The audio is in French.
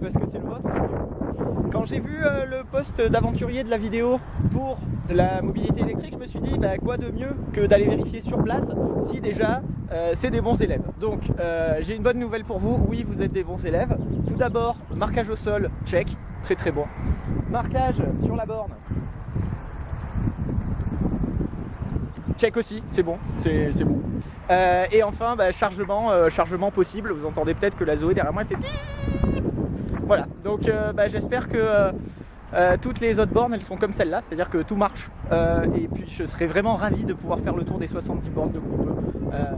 parce que c'est le vôtre. Quand j'ai vu euh, le poste d'aventurier de la vidéo pour la mobilité électrique, je me suis dit bah, quoi de mieux que d'aller vérifier sur place si déjà euh, c'est des bons élèves. Donc euh, j'ai une bonne nouvelle pour vous, oui vous êtes des bons élèves. Tout d'abord, marquage au sol, check, très très bon. Marquage sur la borne, check aussi, c'est bon, c'est bon. Euh, et enfin, bah, chargement, euh, chargement possible. Vous entendez peut-être que la Zoé derrière moi elle fait Voilà, donc euh, bah, j'espère que toutes les autres bornes elles sont comme celle-là, c'est-à-dire que tout marche. et puis je serais vraiment ravi de pouvoir faire le tour des 70 bornes de été.